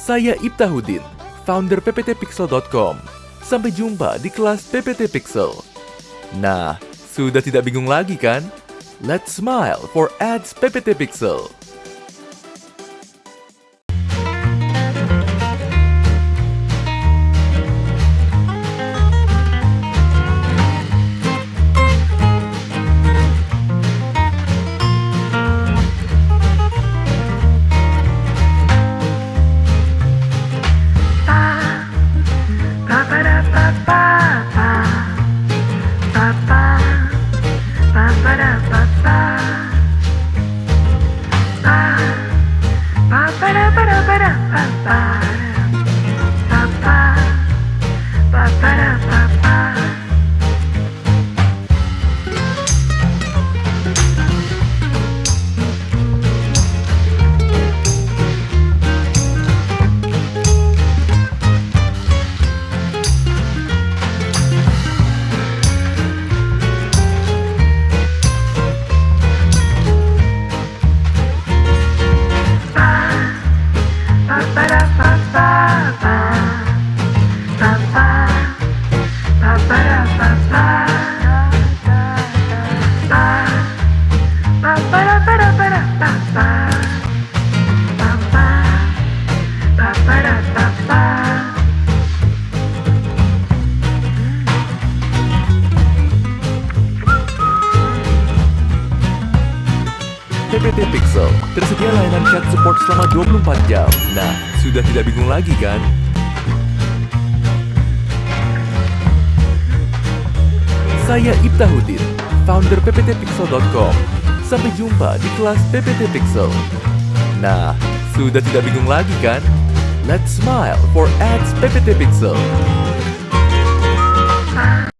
Saya Ibtahudin, founder pptpixel.com. Sampai jumpa di kelas PPT Pixel. Nah, sudah tidak bingung lagi kan? Let's smile for ads PPT Pixel. ba ba da ba da ba da ba ba PPT Pixel tersedia layanan chat support selama 24 jam. Nah, sudah tidak bingung lagi kan? Saya Ibtahudin, founder pptpixel.com. Sampai jumpa di kelas PPT Pixel. Nah, sudah tidak bingung lagi kan? Let's smile for ads PPT Pixel.